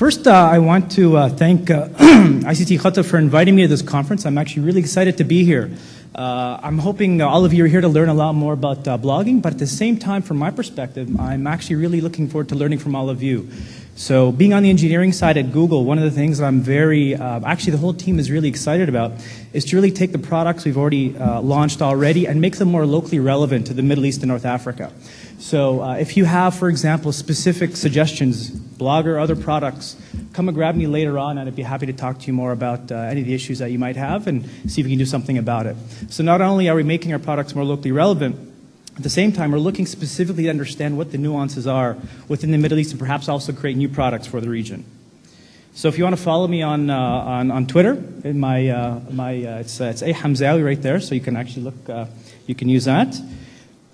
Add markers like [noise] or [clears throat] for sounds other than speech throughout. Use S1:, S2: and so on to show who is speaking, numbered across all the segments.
S1: First, uh, I want to uh, thank uh, [clears throat] ICT Qatar for inviting me to this conference. I'm actually really excited to be here. Uh, I'm hoping all of you are here to learn a lot more about uh, blogging, but at the same time, from my perspective, I'm actually really looking forward to learning from all of you. So being on the engineering side at Google, one of the things that I'm very, uh, actually the whole team is really excited about, is to really take the products we've already uh, launched already and make them more locally relevant to the Middle East and North Africa. So uh, if you have, for example, specific suggestions, Blogger, other products, come and grab me later on and I'd be happy to talk to you more about uh, any of the issues that you might have and see if we can do something about it. So not only are we making our products more locally relevant, at the same time, we're looking specifically to understand what the nuances are within the Middle East and perhaps also create new products for the region. So if you want to follow me on, uh, on, on, Twitter, in my, uh, my, uh, it's, it's A right there, so you can actually look, uh, you can use that.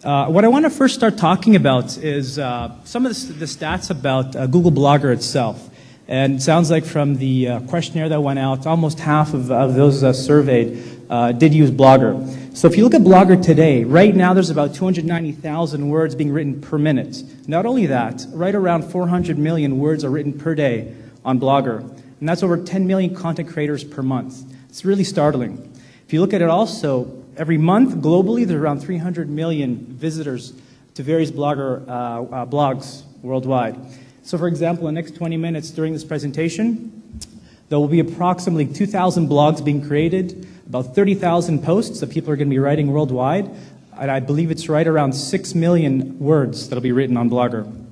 S1: Uh, what I want to first start talking about is uh, some of the, the, stats about Google Blogger itself. And it sounds like from the questionnaire that went out, almost half of, of those surveyed did use Blogger. So if you look at Blogger today, right now there's about 290,000 words being written per minute. Not only that, right around 400 million words are written per day on Blogger. And that's over 10 million content creators per month. It's really startling. If you look at it also, every month globally, there's around 300 million visitors to various blogger uh, uh, blogs worldwide. So for example, in the next 20 minutes during this presentation, there will be approximately 2,000 blogs being created, about 30,000 posts that people are going to be writing worldwide, and I believe it's right around 6 million words that will be written on Blogger.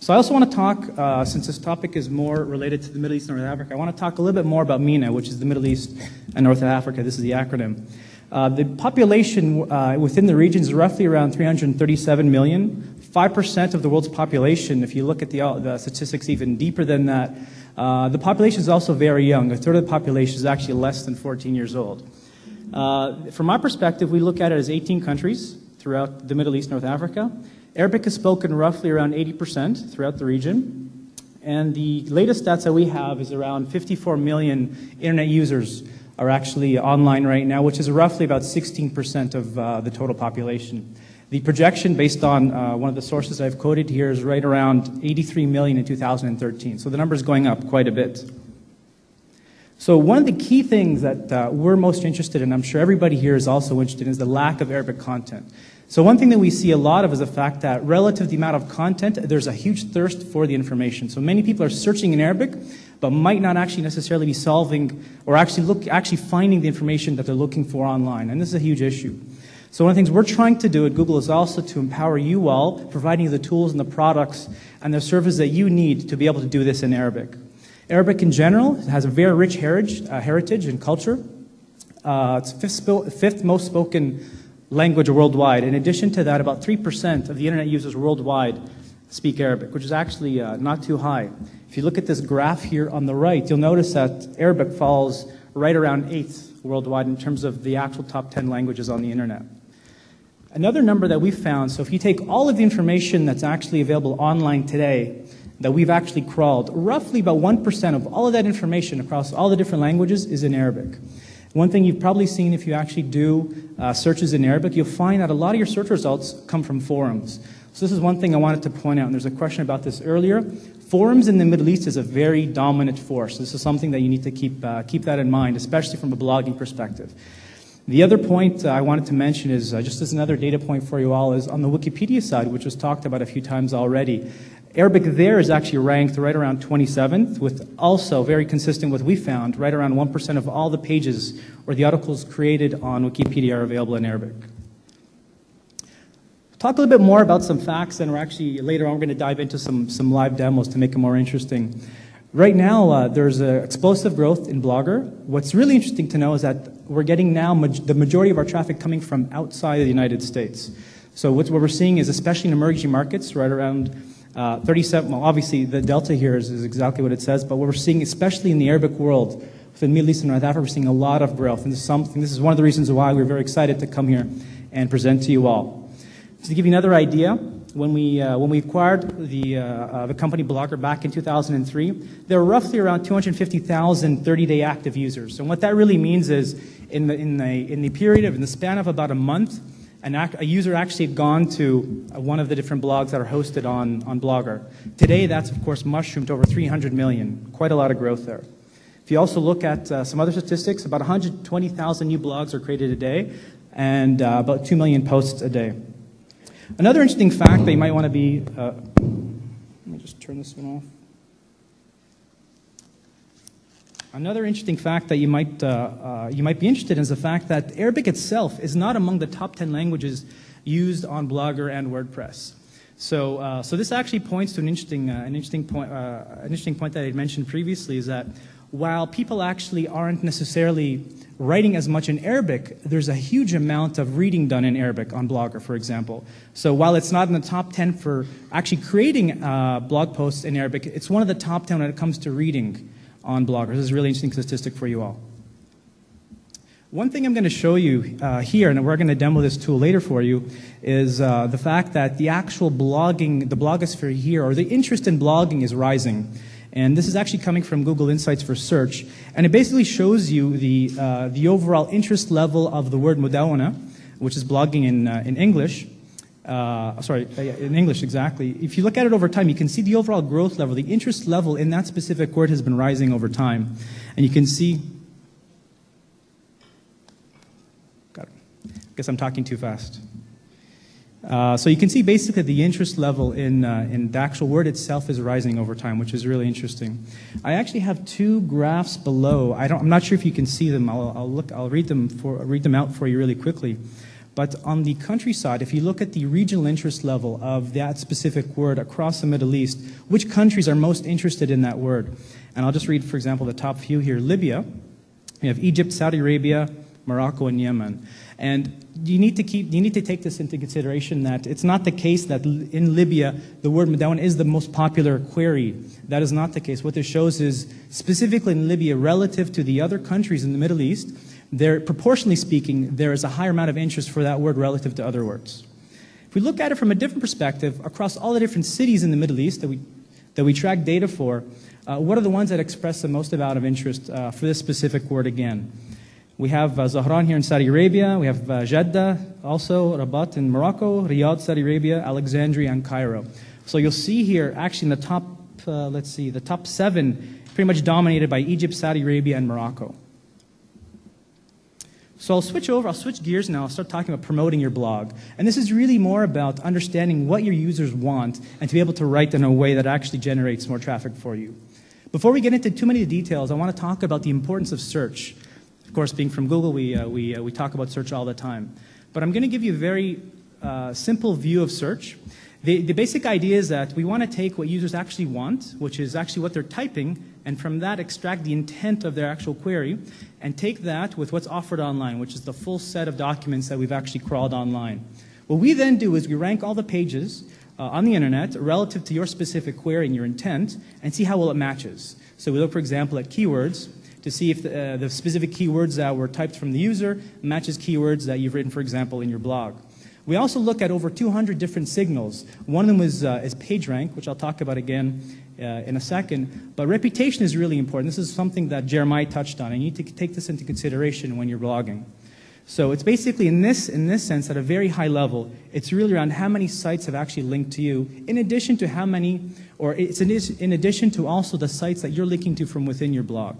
S1: So I also want to talk, uh, since this topic is more related to the Middle East and North Africa, I want to talk a little bit more about MENA, which is the Middle East and North Africa. This is the acronym. Uh, the population uh, within the region is roughly around 337 million. 5% of the world's population, if you look at the, uh, the statistics even deeper than that, uh, the population is also very young. A third of the population is actually less than 14 years old. Uh, from my perspective, we look at it as 18 countries throughout the Middle East, North Africa. Arabic is spoken roughly around 80% throughout the region. And the latest stats that we have is around 54 million internet users are actually online right now, which is roughly about 16% of uh, the total population. The projection based on uh, one of the sources I've quoted here is right around 83 million in 2013. So the number is going up quite a bit. So one of the key things that uh, we're most interested in, I'm sure everybody here is also interested in, is the lack of Arabic content. So one thing that we see a lot of is the fact that relative to the amount of content, there's a huge thirst for the information. So many people are searching in Arabic, but might not actually necessarily be solving or actually look actually finding the information that they're looking for online. And this is a huge issue. So one of the things we're trying to do at Google is also to empower you all, providing you the tools and the products and the services that you need to be able to do this in Arabic. Arabic in general has a very rich heritage, uh, heritage and culture. Uh, it's fifth, fifth most spoken language worldwide. In addition to that, about 3% of the internet users worldwide speak Arabic, which is actually uh, not too high. If you look at this graph here on the right, you'll notice that Arabic falls right around eighth worldwide in terms of the actual top 10 languages on the internet. Another number that we found, so if you take all of the information that's actually available online today, that we've actually crawled, roughly about 1% of all of that information across all the different languages is in Arabic. One thing you've probably seen if you actually do uh, searches in Arabic, you'll find that a lot of your search results come from forums. So this is one thing I wanted to point out, and there's a question about this earlier. Forums in the Middle East is a very dominant force. This is something that you need to keep, uh, keep that in mind, especially from a blogging perspective. The other point I wanted to mention is, uh, just as another data point for you all, is on the Wikipedia side, which was talked about a few times already. Arabic there is actually ranked right around 27th, with also very consistent with what we found, right around 1% of all the pages or the articles created on Wikipedia are available in Arabic. Talk a little bit more about some facts, and we're actually later on we're going to dive into some, some live demos to make it more interesting. Right now, uh, there's explosive growth in Blogger. What's really interesting to know is that we're getting now ma the majority of our traffic coming from outside of the United States. So what we're seeing is, especially in emerging markets, right around uh, 37, well, obviously the delta here is, is, exactly what it says, but what we're seeing, especially in the Arabic world, within Middle East and North Africa, we're seeing a lot of growth. And this is, something, this is one of the reasons why we're very excited to come here and present to you all. Just to give you another idea, when we, uh, when we acquired the, uh, uh the company Blogger back in 2003, there were roughly around 250,000 30-day active users. And what that really means is in the, in, the, in the period of, in the span of about a month, an a user actually had gone to uh, one of the different blogs that are hosted on, on Blogger. Today, that's of course mushroomed to over 300 million. Quite a lot of growth there. If you also look at uh, some other statistics, about 120,000 new blogs are created a day and uh, about 2 million posts a day. Another interesting fact that you might want to be, uh, let me just turn this one off. Another interesting fact that you might, uh, uh, you might be interested in is the fact that Arabic itself is not among the top 10 languages used on Blogger and WordPress. So, uh, so this actually points to an interesting, uh, an, interesting point, uh, an interesting point that I mentioned previously is that while people actually aren't necessarily writing as much in Arabic, there's a huge amount of reading done in Arabic on Blogger, for example. So while it's not in the top 10 for actually creating uh, blog posts in Arabic, it's one of the top 10 when it comes to reading on bloggers. This is a really interesting statistic for you all. One thing I'm going to show you uh, here, and we're going to demo this tool later for you, is uh, the fact that the actual blogging, the blogosphere here, or the interest in blogging is rising. And this is actually coming from Google Insights for Search. And it basically shows you the, uh, the overall interest level of the word mudawana, which is blogging in, uh, in English. Uh, sorry, uh, in English exactly. If you look at it over time, you can see the overall growth level, the interest level in that specific word has been rising over time. And you can see, got it. I guess I'm talking too fast. Uh, so you can see basically the interest level in, uh, in the actual word itself is rising over time, which is really interesting. I actually have two graphs below. I am not sure if you can see them. I'll, I'll, look, I'll read, them for, read them out for you really quickly. But on the countryside, if you look at the regional interest level of that specific word across the Middle East, which countries are most interested in that word? And I'll just read, for example, the top few here. Libya, we have Egypt, Saudi Arabia, Morocco, and Yemen. And you need to keep, you need to take this into consideration that it's not the case that in Libya the word Madawan is the most popular query. That is not the case. What this shows is specifically in Libya relative to the other countries in the Middle East, there, proportionally speaking, there is a higher amount of interest for that word relative to other words. If we look at it from a different perspective, across all the different cities in the Middle East that we, that we track data for, uh, what are the ones that express the most amount of interest uh, for this specific word again? We have uh, Dhahran here in Saudi Arabia. We have uh, Jeddah, also Rabat in Morocco, Riyadh, Saudi Arabia, Alexandria, and Cairo. So you'll see here, actually in the top, uh, let's see, the top seven, pretty much dominated by Egypt, Saudi Arabia, and Morocco. So I'll switch over, I'll switch gears now, I'll start talking about promoting your blog. And this is really more about understanding what your users want and to be able to write in a way that actually generates more traffic for you. Before we get into too many details, I want to talk about the importance of search. Of course, being from Google, we, uh, we, uh, we talk about search all the time. But I'm going to give you a very uh, simple view of search. The, the basic idea is that we want to take what users actually want, which is actually what they're typing, and from that extract the intent of their actual query, and take that with what's offered online, which is the full set of documents that we've actually crawled online. What we then do is we rank all the pages uh, on the internet relative to your specific query and your intent, and see how well it matches. So we look, for example, at keywords to see if the, uh, the specific keywords that were typed from the user matches keywords that you've written, for example, in your blog. We also look at over 200 different signals. One of them is, uh, is PageRank, which I'll talk about again uh, in a second. But reputation is really important. This is something that Jeremiah touched on. And you need to take this into consideration when you're blogging. So it's basically in this, in this sense, at a very high level, it's really around how many sites have actually linked to you, in addition to how many, or it's in, in addition to also the sites that you're linking to from within your blog.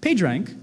S1: PageRank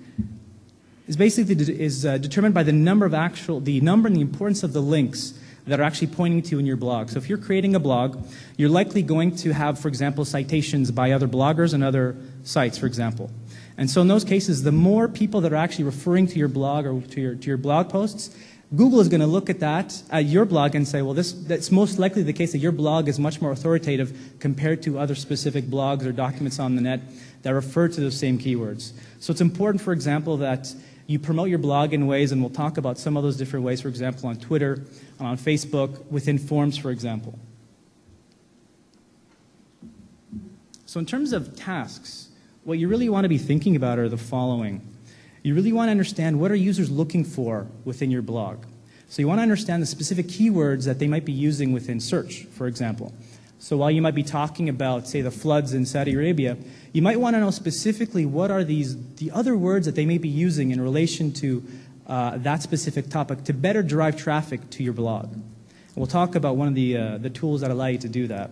S1: is basically is uh, determined by the number of actual, the number and the importance of the links that are actually pointing to in your blog. So if you're creating a blog, you're likely going to have, for example, citations by other bloggers and other sites, for example. And so in those cases, the more people that are actually referring to your blog or to your, to your blog posts, Google is going to look at that, at your blog, and say, well, this, that's most likely the case that your blog is much more authoritative compared to other specific blogs or documents on the net that refer to those same keywords. So it's important, for example, that you promote your blog in ways, and we'll talk about some of those different ways, for example, on Twitter, on Facebook, within forums, for example. So in terms of tasks, what you really want to be thinking about are the following. You really want to understand what are users looking for within your blog. So you want to understand the specific keywords that they might be using within search, for example. So while you might be talking about, say, the floods in Saudi Arabia, you might want to know specifically what are these, the other words that they may be using in relation to uh, that specific topic to better drive traffic to your blog. And we'll talk about one of the, uh, the tools that allow you to do that.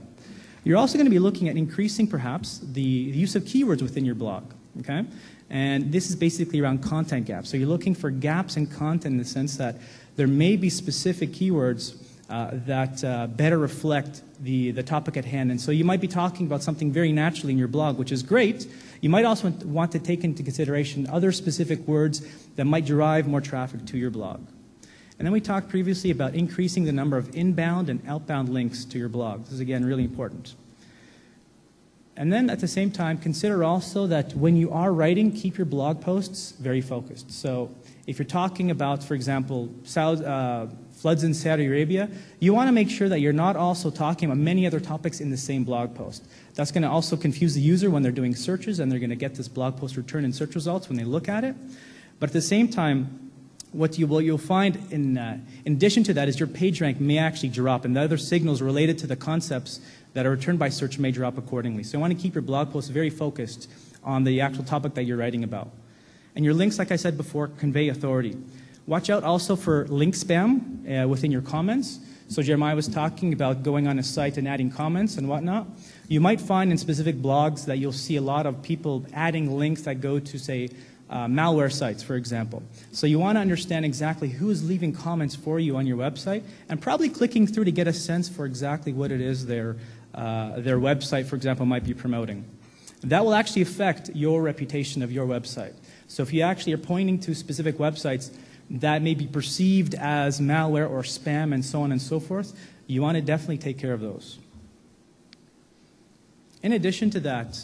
S1: You're also going to be looking at increasing, perhaps, the use of keywords within your blog. Okay? And this is basically around content gaps. So you're looking for gaps in content in the sense that there may be specific keywords uh, that uh, better reflect the, the topic at hand. And so you might be talking about something very naturally in your blog, which is great. You might also want to take into consideration other specific words that might drive more traffic to your blog. And then we talked previously about increasing the number of inbound and outbound links to your blog. This is, again, really important. And then at the same time, consider also that when you are writing, keep your blog posts very focused. So if you're talking about, for example, South, uh, floods in Saudi Arabia, you want to make sure that you're not also talking about many other topics in the same blog post. That's going to also confuse the user when they're doing searches and they're going to get this blog post return in search results when they look at it. But at the same time, what you will you'll find in, uh, in addition to that is your page rank may actually drop and the other signals related to the concepts that are returned by search may drop accordingly. So you want to keep your blog posts very focused on the actual topic that you're writing about. And your links, like I said before, convey authority. Watch out also for link spam uh, within your comments. So Jeremiah was talking about going on a site and adding comments and whatnot. You might find in specific blogs that you'll see a lot of people adding links that go to, say, uh, malware sites, for example. So you want to understand exactly who is leaving comments for you on your website and probably clicking through to get a sense for exactly what it is their, uh, their website, for example, might be promoting. That will actually affect your reputation of your website. So if you actually are pointing to specific websites that may be perceived as malware or spam and so on and so forth, you want to definitely take care of those. In addition to that,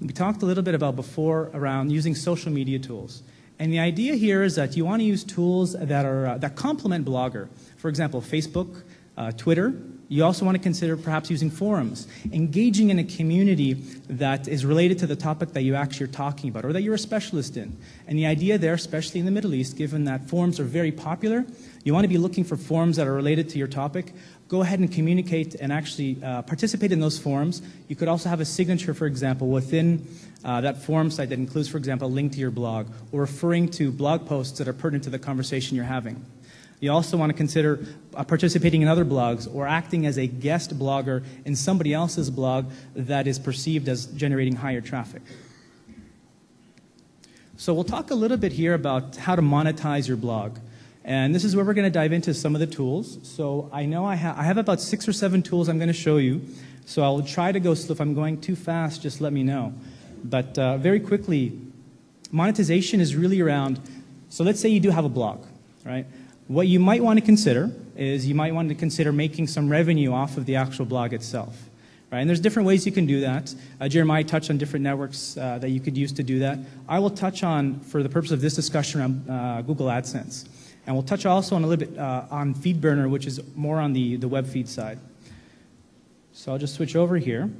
S1: we talked a little bit about before around using social media tools. And the idea here is that you want to use tools that, are, uh, that complement Blogger. For example, Facebook, uh, Twitter, you also want to consider perhaps using forums, engaging in a community that is related to the topic that you actually are talking about or that you're a specialist in. And the idea there, especially in the Middle East, given that forums are very popular, you want to be looking for forums that are related to your topic. Go ahead and communicate and actually uh, participate in those forums. You could also have a signature, for example, within uh, that forum site that includes, for example, a link to your blog or referring to blog posts that are pertinent to the conversation you're having. You also want to consider uh, participating in other blogs or acting as a guest blogger in somebody else's blog that is perceived as generating higher traffic. So we'll talk a little bit here about how to monetize your blog. And this is where we're going to dive into some of the tools. So I know I, ha I have about six or seven tools I'm going to show you. So I'll try to go slow. If I'm going too fast, just let me know. But uh, very quickly, monetization is really around, so let's say you do have a blog, right? What you might want to consider is you might want to consider making some revenue off of the actual blog itself. Right? And there's different ways you can do that. Uh, Jeremiah touched on different networks uh, that you could use to do that. I will touch on, for the purpose of this discussion, around uh, Google AdSense. And we'll touch also on a little bit uh, on FeedBurner, which is more on the, the web feed side. So I'll just switch over here.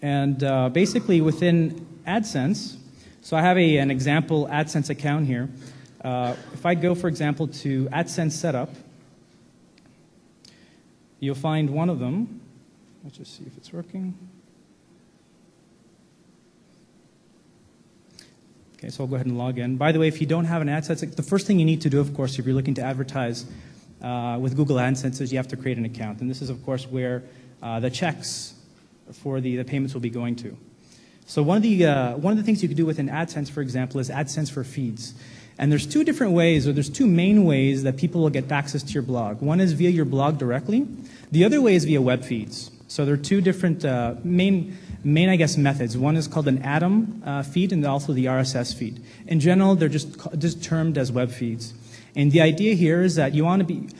S1: And uh, basically within AdSense, so I have a, an example AdSense account here. Uh, if I go, for example, to AdSense Setup, you'll find one of them. Let's just see if it's working. Okay, so I'll go ahead and log in. By the way, if you don't have an AdSense, the first thing you need to do, of course, if you're looking to advertise uh, with Google AdSense is you have to create an account. And this is, of course, where uh, the checks for the, the payments will be going to. So one of, the, uh, one of the things you can do within AdSense, for example, is AdSense for feeds. And there's two different ways, or there's two main ways that people will get access to your blog. One is via your blog directly. The other way is via web feeds. So there are two different uh, main, main, I guess, methods. One is called an Atom uh, feed and also the RSS feed. In general, they're just, just termed as web feeds. And the idea here is that you want to be,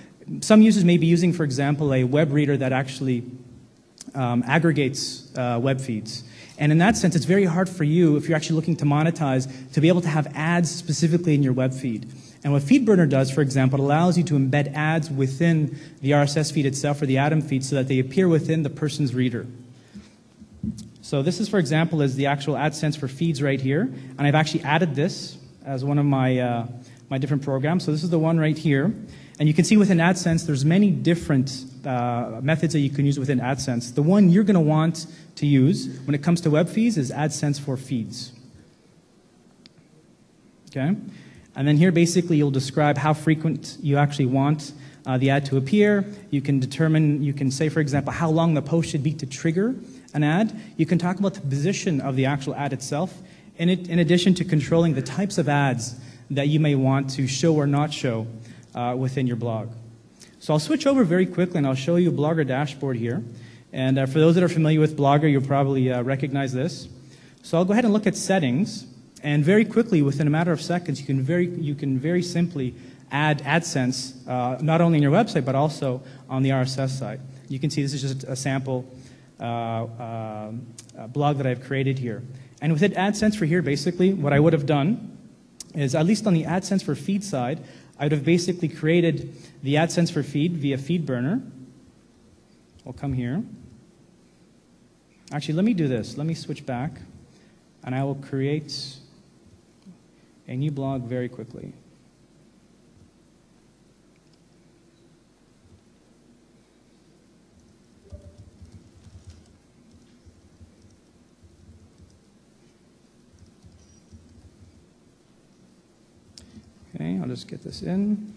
S1: some users may be using, for example, a web reader that actually um, aggregates uh, web feeds. And in that sense, it's very hard for you, if you're actually looking to monetize, to be able to have ads specifically in your web feed. And what FeedBurner does, for example, allows you to embed ads within the RSS feed itself or the Atom feed so that they appear within the person's reader. So this is, for example, is the actual AdSense for feeds right here. And I've actually added this as one of my, uh, my different programs. So this is the one right here. And you can see within AdSense, there's many different uh, methods that you can use within AdSense. The one you're going to want to use when it comes to web feeds is AdSense for feeds. Okay? And then here, basically, you'll describe how frequent you actually want uh, the ad to appear. You can determine, you can say, for example, how long the post should be to trigger an ad. You can talk about the position of the actual ad itself, in, it, in addition to controlling the types of ads that you may want to show or not show uh, within your blog. So I'll switch over very quickly and I'll show you a Blogger dashboard here. And uh, for those that are familiar with Blogger, you'll probably uh, recognize this. So I'll go ahead and look at settings. And very quickly, within a matter of seconds, you can very, you can very simply add AdSense, uh, not only in your website, but also on the RSS side. You can see this is just a sample uh, uh, blog that I've created here. And within AdSense for here, basically, what I would have done is, at least on the AdSense for feed side, I would have basically created the AdSense for feed via FeedBurner. I'll come here. Actually, let me do this. Let me switch back, and I will create a new blog very quickly. Okay, I'll just get this in.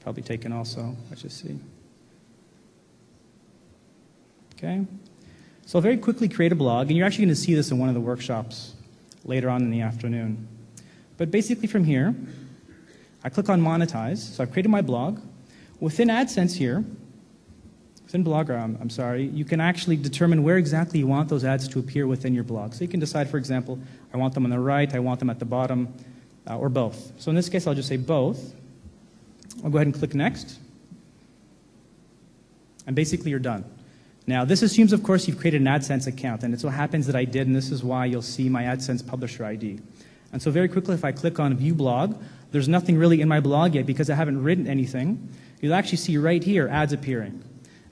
S1: Probably taken also, let's just see. Okay, so I'll very quickly create a blog, and you're actually going to see this in one of the workshops later on in the afternoon. But basically from here, I click on monetize, so I've created my blog. Within AdSense here, within Blogger, I'm, I'm, sorry, you can actually determine where exactly you want those ads to appear within your blog. So you can decide, for example, I want them on the right, I want them at the bottom, uh, or both. So in this case, I'll just say both. I'll go ahead and click Next. And basically, you're done. Now, this assumes, of course, you've created an AdSense account, and it so happens that I did, and this is why you'll see my AdSense publisher ID. And so very quickly, if I click on View Blog, there's nothing really in my blog yet because I haven't written anything. You'll actually see right here ads appearing.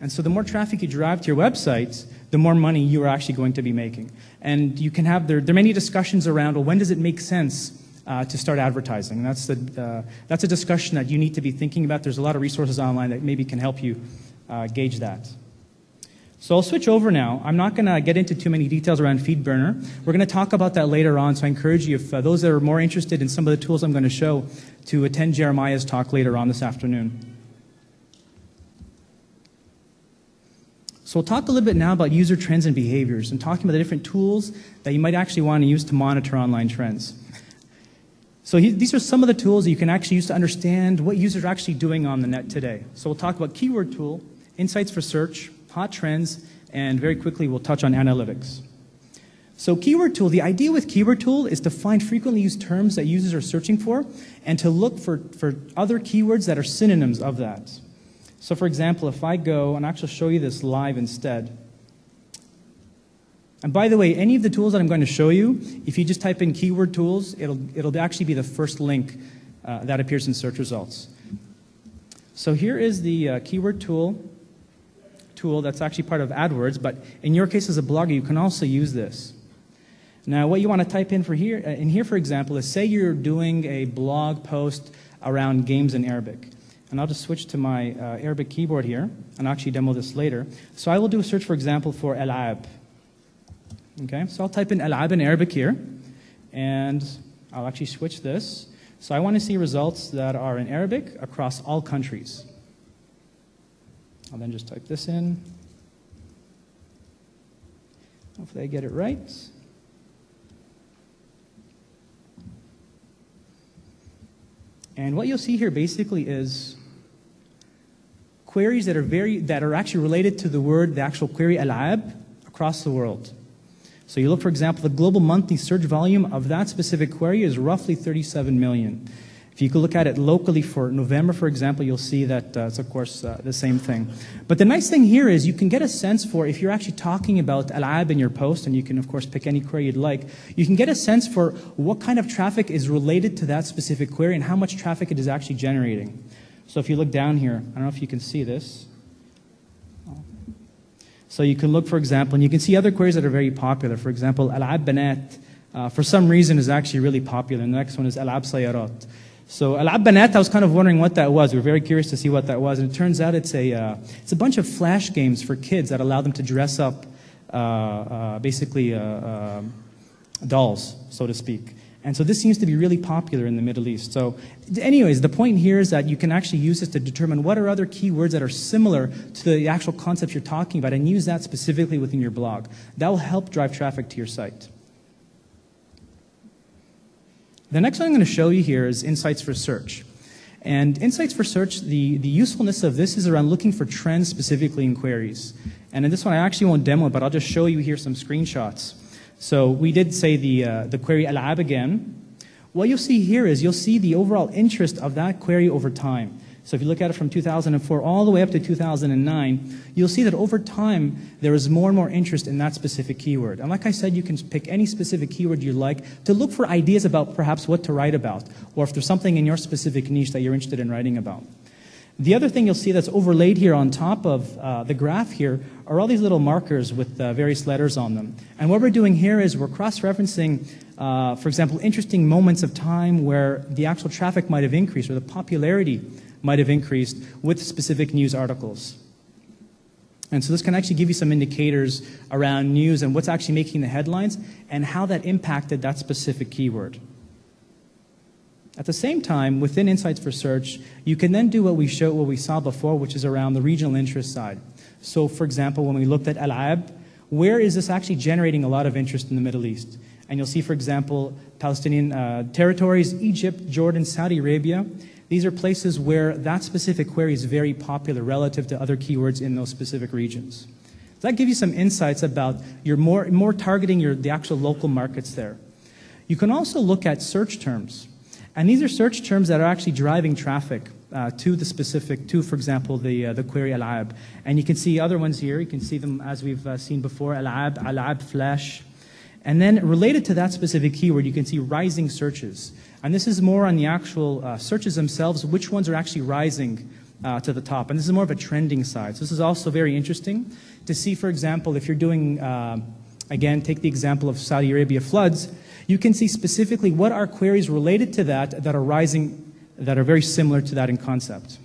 S1: And so the more traffic you drive to your websites, the more money you are actually going to be making. And you can have, there, there are many discussions around, well, when does it make sense uh, to start advertising? that's, the, uh, that's a discussion that you need to be thinking about. There's a lot of resources online that maybe can help you uh, gauge that. So I'll switch over now. I'm not going to get into too many details around FeedBurner. We're going to talk about that later on, so I encourage you, if uh, those that are more interested in some of the tools I'm going to show, to attend Jeremiah's talk later on this afternoon. So we'll talk a little bit now about user trends and behaviors and talking about the different tools that you might actually want to use to monitor online trends. So he, these are some of the tools that you can actually use to understand what users are actually doing on the net today. So we'll talk about keyword tool, insights for search, hot trends, and very quickly we'll touch on analytics. So keyword tool, the idea with keyword tool is to find frequently used terms that users are searching for and to look for, for other keywords that are synonyms of that. So for example, if I go, and actually show you this live instead. And by the way, any of the tools that I'm going to show you, if you just type in keyword tools, it'll, it'll actually be the first link uh, that appears in search results. So here is the uh, keyword tool tool that's actually part of AdWords, but in your case as a blogger, you can also use this. Now, what you want to type in for here, uh, in here, for example, is say you're doing a blog post around games in Arabic. And I'll just switch to my uh, Arabic keyboard here, and actually demo this later. So I will do a search, for example, for Al'ab. Okay, so I'll type in Al'ab in Arabic here, and I'll actually switch this. So I want to see results that are in Arabic across all countries. I'll then just type this in. Hopefully I get it right. And what you'll see here basically is queries that are very that are actually related to the word, the actual query al'ab across the world. So you look, for example, the global monthly search volume of that specific query is roughly 37 million. If you could look at it locally for November, for example, you'll see that uh, it's, of course, uh, the same thing. But the nice thing here is you can get a sense for, if you're actually talking about Al'ab in your post, and you can, of course, pick any query you'd like, you can get a sense for what kind of traffic is related to that specific query and how much traffic it is actually generating. So if you look down here, I don't know if you can see this. So you can look, for example, and you can see other queries that are very popular. For example, Al'ab Banat, uh, for some reason, is actually really popular. And the next one is Al'ab Sayarat. So Al'ab Banat, I was kind of wondering what that was. We were very curious to see what that was. And it turns out it's a, uh, it's a bunch of flash games for kids that allow them to dress up uh, uh, basically uh, uh, dolls, so to speak. And so this seems to be really popular in the Middle East. So, anyways, the point here is that you can actually use this to determine what are other keywords that are similar to the actual concepts you're talking about and use that specifically within your blog. That will help drive traffic to your site. The next one I'm going to show you here is Insights for Search. And Insights for Search, the, the usefulness of this is around looking for trends specifically in queries. And in this one, I actually won't demo it, but I'll just show you here some screenshots. So we did say the, uh, the query al'ab again. What you'll see here is you'll see the overall interest of that query over time. So if you look at it from 2004 all the way up to 2009, you'll see that over time there is more and more interest in that specific keyword. And like I said, you can pick any specific keyword you like to look for ideas about perhaps what to write about, or if there's something in your specific niche that you're interested in writing about. The other thing you'll see that's overlaid here on top of uh, the graph here are all these little markers with uh, various letters on them. And what we're doing here is we're cross-referencing, uh, for example, interesting moments of time where the actual traffic might have increased or the popularity might have increased with specific news articles. And so this can actually give you some indicators around news and what's actually making the headlines and how that impacted that specific keyword. At the same time, within Insights for Search, you can then do what we showed, what we saw before, which is around the regional interest side. So, for example, when we looked at Al-Ab, where is this actually generating a lot of interest in the Middle East? And you'll see, for example, Palestinian uh, territories, Egypt, Jordan, Saudi Arabia. These are places where that specific query is very popular relative to other keywords in those specific regions. So that gives you some insights about your more, more targeting your, the actual local markets there. You can also look at search terms. And these are search terms that are actually driving traffic uh, to the specific, to, for example, the, uh, the query al-ab. And you can see other ones here. You can see them as we've uh, seen before, al-ab, al-ab flash. And then related to that specific keyword, you can see rising searches. And this is more on the actual uh, searches themselves, which ones are actually rising uh, to the top. And this is more of a trending side. So this is also very interesting to see, for example, if you're doing, uh, again, take the example of Saudi Arabia floods, you can see specifically what are queries related to that that are rising, that are very similar to that in concept.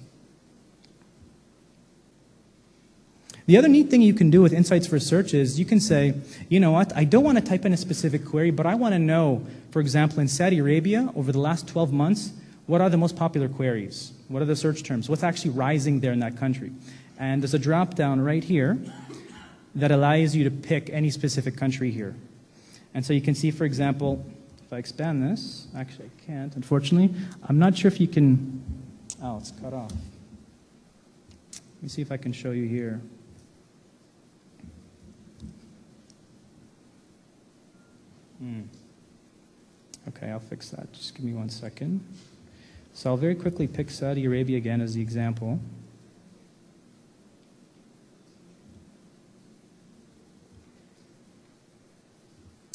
S1: The other neat thing you can do with Insights for Search is you can say, you know what, I don't want to type in a specific query, but I want to know, for example, in Saudi Arabia, over the last 12 months, what are the most popular queries? What are the search terms? What's actually rising there in that country? And there's a drop down right here that allows you to pick any specific country here. And so you can see, for example, if I expand this, actually I can't, unfortunately. I'm not sure if you can, oh, it's cut off. Let me see if I can show you here. Hmm. Okay, I'll fix that. Just give me one second. So I'll very quickly pick Saudi Arabia again as the example.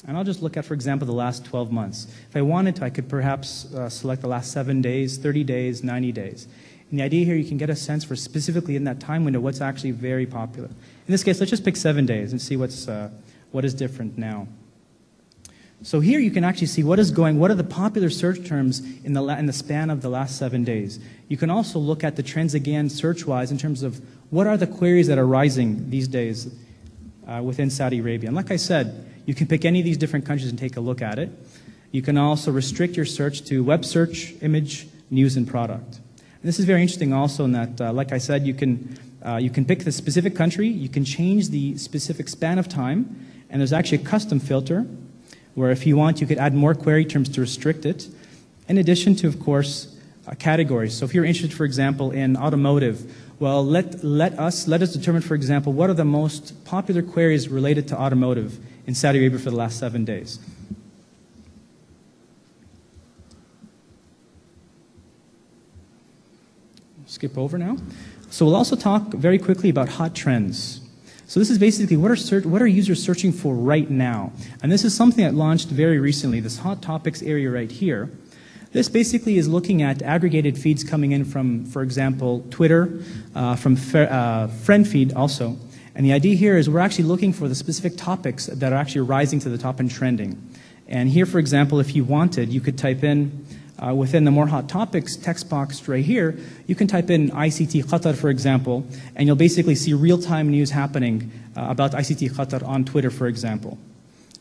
S1: And I'll just look at, for example, the last 12 months. If I wanted to, I could perhaps uh, select the last seven days, 30 days, 90 days. And the idea here, you can get a sense for specifically in that time window what's actually very popular. In this case, let's just pick seven days and see what's, uh, what is different now. So here you can actually see what is going, what are the popular search terms in the, in the span of the last seven days. You can also look at the trends again search-wise in terms of what are the queries that are rising these days uh, within Saudi Arabia. And like I said, you can pick any of these different countries and take a look at it. You can also restrict your search to web search, image, news, and product. And this is very interesting also in that, uh, like I said, you can, uh, you can pick the specific country, you can change the specific span of time, and there's actually a custom filter where if you want, you could add more query terms to restrict it, in addition to, of course, uh, categories. So if you're interested, for example, in automotive, well, let, let us, let us determine, for example, what are the most popular queries related to automotive in Saudi Arabia for the last seven days. Skip over now. So we'll also talk very quickly about hot trends. So this is basically what are, what are users searching for right now? And this is something that launched very recently, this hot topics area right here. This basically is looking at aggregated feeds coming in from, for example, Twitter, uh, from uh, FriendFeed also. And the idea here is we're actually looking for the specific topics that are actually rising to the top and trending. And here, for example, if you wanted, you could type in uh, within the more hot topics text box right here, you can type in ICT Qatar, for example, and you'll basically see real-time news happening uh, about ICT Qatar on Twitter, for example.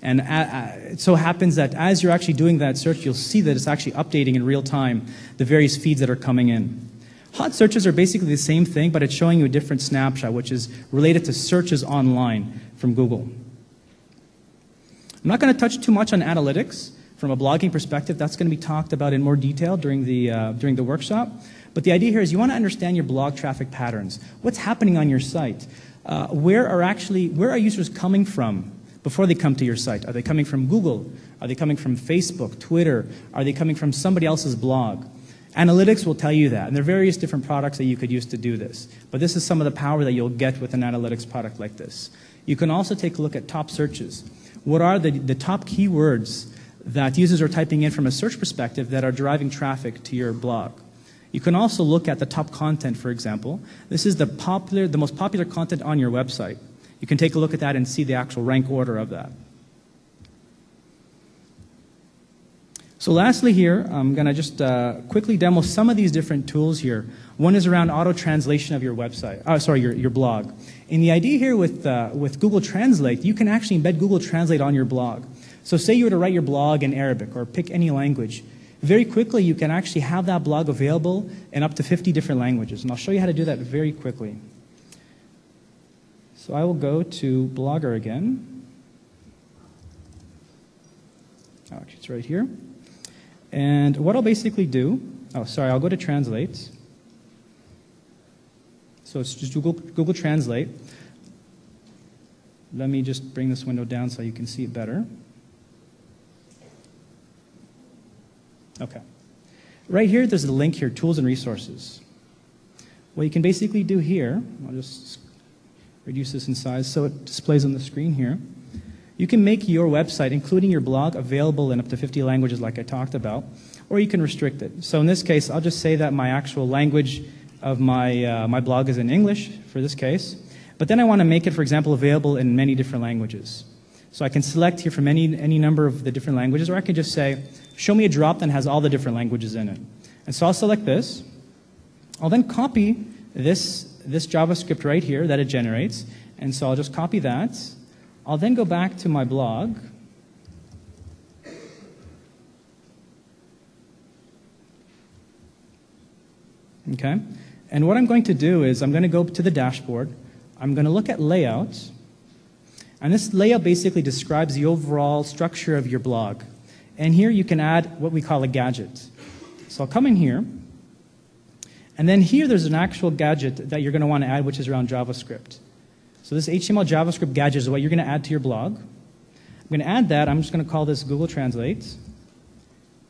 S1: And uh, uh, it so happens that as you're actually doing that search, you'll see that it's actually updating in real time the various feeds that are coming in. Hot searches are basically the same thing, but it's showing you a different snapshot, which is related to searches online from Google. I'm not going to touch too much on analytics from a blogging perspective. That's going to be talked about in more detail during the, uh, during the workshop. But the idea here is you want to understand your blog traffic patterns. What's happening on your site? Uh, where are actually, where are users coming from before they come to your site? Are they coming from Google? Are they coming from Facebook, Twitter? Are they coming from somebody else's blog? Analytics will tell you that, and there are various different products that you could use to do this. But this is some of the power that you'll get with an analytics product like this. You can also take a look at top searches. What are the, the top keywords that users are typing in from a search perspective that are driving traffic to your blog? You can also look at the top content, for example. This is the, popular, the most popular content on your website. You can take a look at that and see the actual rank order of that. So lastly here, I'm going to just uh, quickly demo some of these different tools here. One is around auto-translation of your website, oh, sorry, your, your blog. And the idea here with, uh, with Google Translate, you can actually embed Google Translate on your blog. So say you were to write your blog in Arabic or pick any language. Very quickly, you can actually have that blog available in up to 50 different languages. And I'll show you how to do that very quickly. So I will go to Blogger again. Oh, actually, it's right here. And what I'll basically do, oh, sorry, I'll go to Translate. So it's just Google, Google Translate. Let me just bring this window down so you can see it better. Okay. Right here, there's a link here, Tools and Resources. What you can basically do here, I'll just reduce this in size so it displays on the screen here. You can make your website, including your blog, available in up to 50 languages like I talked about, or you can restrict it. So in this case, I'll just say that my actual language of my, uh, my blog is in English for this case. But then I want to make it, for example, available in many different languages. So I can select here from any, any number of the different languages, or I can just say, show me a drop that has all the different languages in it. And so I'll select this. I'll then copy this, this JavaScript right here that it generates. And so I'll just copy that. I'll then go back to my blog. Okay? And what I'm going to do is I'm going to go to the dashboard. I'm going to look at layout. And this layout basically describes the overall structure of your blog. And here you can add what we call a gadget. So I'll come in here. And then here there's an actual gadget that you're going to want to add, which is around JavaScript. So this HTML JavaScript gadget is what you're going to add to your blog. I'm going to add that. I'm just going to call this Google Translate.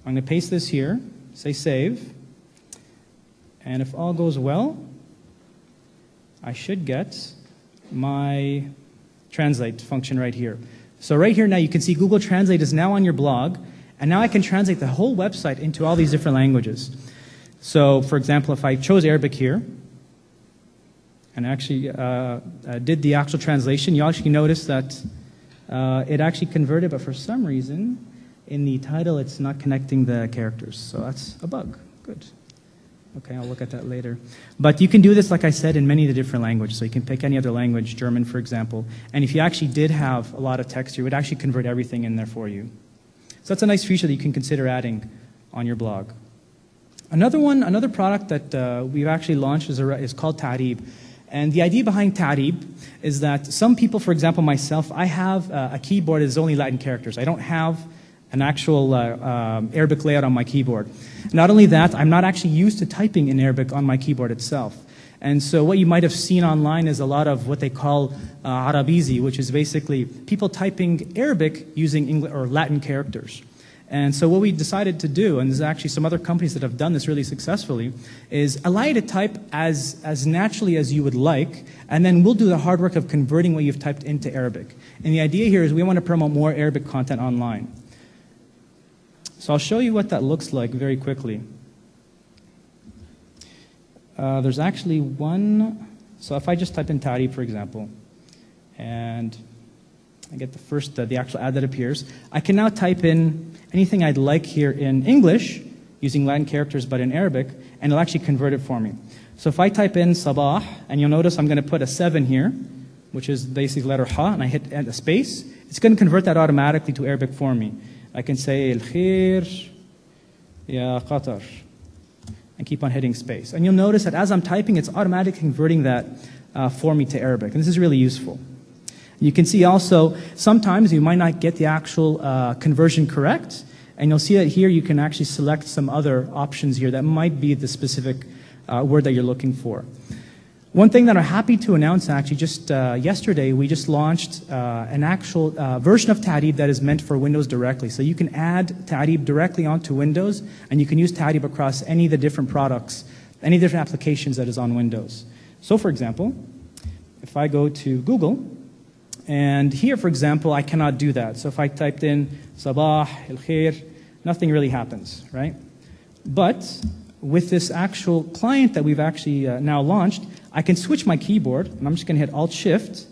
S1: I'm going to paste this here, say save. And if all goes well, I should get my translate function right here. So right here now you can see Google Translate is now on your blog, and now I can translate the whole website into all these different languages. So for example, if I chose Arabic here, and actually uh, uh, did the actual translation, you actually notice that uh, it actually converted, but for some reason, in the title, it's not connecting the characters. So that's a bug. Good. Okay, I'll look at that later. But you can do this, like I said, in many of the different languages. So you can pick any other language, German, for example. And if you actually did have a lot of text, you would actually convert everything in there for you. So that's a nice feature that you can consider adding on your blog. Another one, another product that uh, we've actually launched is, a, is called Ta'rib. And the idea behind Ta'rib is that some people, for example, myself, I have uh, a keyboard that is only Latin characters. I don't have an actual uh, um, Arabic layout on my keyboard. Not only that, I'm not actually used to typing in Arabic on my keyboard itself. And so what you might have seen online is a lot of what they call uh, Arabizi, which is basically people typing Arabic using English or Latin characters. And so what we decided to do, and there's actually some other companies that have done this really successfully, is allow you to type as, as naturally as you would like, and then we'll do the hard work of converting what you've typed into Arabic. And the idea here is we want to promote more Arabic content online. So I'll show you what that looks like very quickly. Uh, there's actually one, so if I just type in Tari, for example, and I get the first, uh, the actual ad that appears, I can now type in anything I'd like here in English, using Latin characters but in Arabic, and it'll actually convert it for me. So if I type in sabah, and you'll notice I'm going to put a 7 here, which is basically letter ha, and I hit a space, it's going to convert that automatically to Arabic for me. I can say El Khair Ya Qatar and keep on hitting space. And you'll notice that as I'm typing, it's automatically converting that uh, for me to Arabic. And this is really useful. You can see also, sometimes you might not get the actual uh, conversion correct, and you'll see that here you can actually select some other options here that might be the specific uh, word that you're looking for. One thing that I'm happy to announce actually just uh, yesterday, we just launched uh, an actual uh, version of Ta'rib that is meant for Windows directly. So you can add Ta'rib directly onto Windows, and you can use Ta'rib across any of the different products, any different applications that is on Windows. So for example, if I go to Google, and here, for example, I cannot do that. So if I typed in Sabah, El Khair, nothing really happens, right? But with this actual client that we've actually uh, now launched, I can switch my keyboard, and I'm just going to hit Alt-Shift,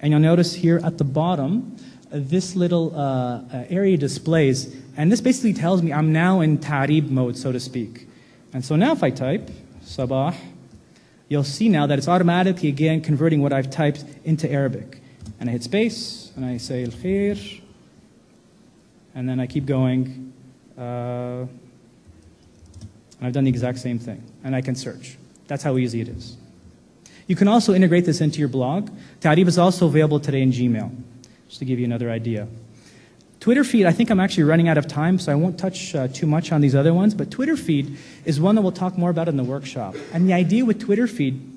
S1: and you'll notice here at the bottom, uh, this little uh, uh, area displays, and this basically tells me I'm now in Ta'rib mode, so to speak. And so now if I type Sabah, you'll see now that it's automatically, again, converting what I've typed into Arabic. And I hit space, and I say Al-Khair, and then I keep going. Uh, and I've done the exact same thing. And I can search. That's how easy it is. You can also integrate this into your blog. Ta'rib is also available today in Gmail, just to give you another idea. Twitterfeed, I think I'm actually running out of time, so I won't touch uh, too much on these other ones, but Twitterfeed is one that we'll talk more about in the workshop. And the idea with Twitterfeed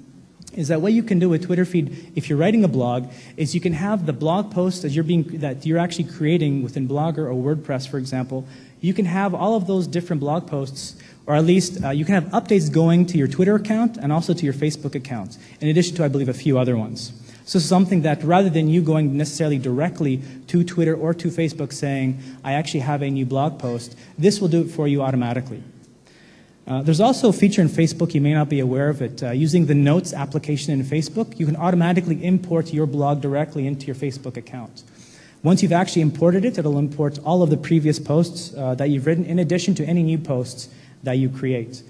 S1: is that what you can do with Twitterfeed, if you're writing a blog, is you can have the blog post as you're being, that you're actually creating within Blogger or WordPress, for example, you can have all of those different blog posts or at least uh, you can have updates going to your Twitter account and also to your Facebook account, in addition to, I believe, a few other ones. So something that rather than you going necessarily directly to Twitter or to Facebook saying, I actually have a new blog post, this will do it for you automatically. Uh, there's also a feature in Facebook, you may not be aware of it. Uh, using the Notes application in Facebook, you can automatically import your blog directly into your Facebook account. Once you've actually imported it, it'll import all of the previous posts uh, that you've written in addition to any new posts that you create.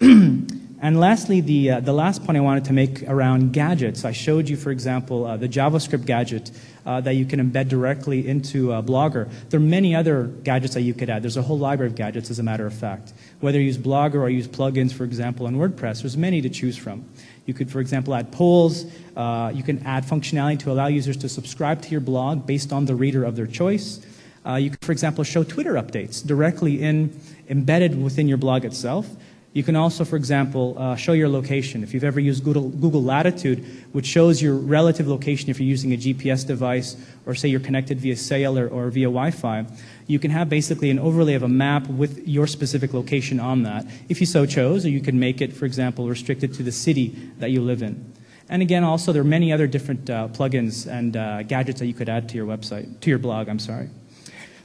S1: [clears throat] and lastly, the, uh, the last point I wanted to make around gadgets. I showed you, for example, uh, the JavaScript gadget uh, that you can embed directly into Blogger. There are many other gadgets that you could add. There's a whole library of gadgets, as a matter of fact. Whether you use Blogger or use plugins, for example, in WordPress, there's many to choose from. You could, for example, add polls. Uh, you can add functionality to allow users to subscribe to your blog based on the reader of their choice. Uh, you could, for example, show Twitter updates directly in, embedded within your blog itself. You can also, for example, uh, show your location. If you've ever used Google, Google, Latitude, which shows your relative location if you're using a GPS device or say you're connected via cellular or via Wi-Fi, you can have basically an overlay of a map with your specific location on that, if you so chose, or you can make it, for example, restricted to the city that you live in. And again, also, there are many other different uh, plugins and uh, gadgets that you could add to your website, to your blog, I'm sorry.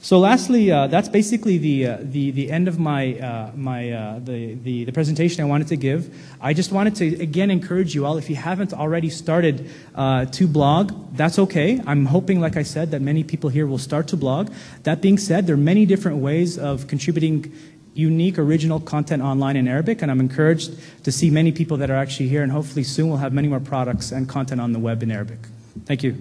S1: So lastly, uh, that's basically the, uh, the, the end of my, uh, my, uh, the, the, the, presentation I wanted to give. I just wanted to, again, encourage you all, if you haven't already started uh, to blog, that's okay. I'm hoping, like I said, that many people here will start to blog. That being said, there are many different ways of contributing unique, original content online in Arabic, and I'm encouraged to see many people that are actually here, and hopefully soon we'll have many more products and content on the web in Arabic. Thank you.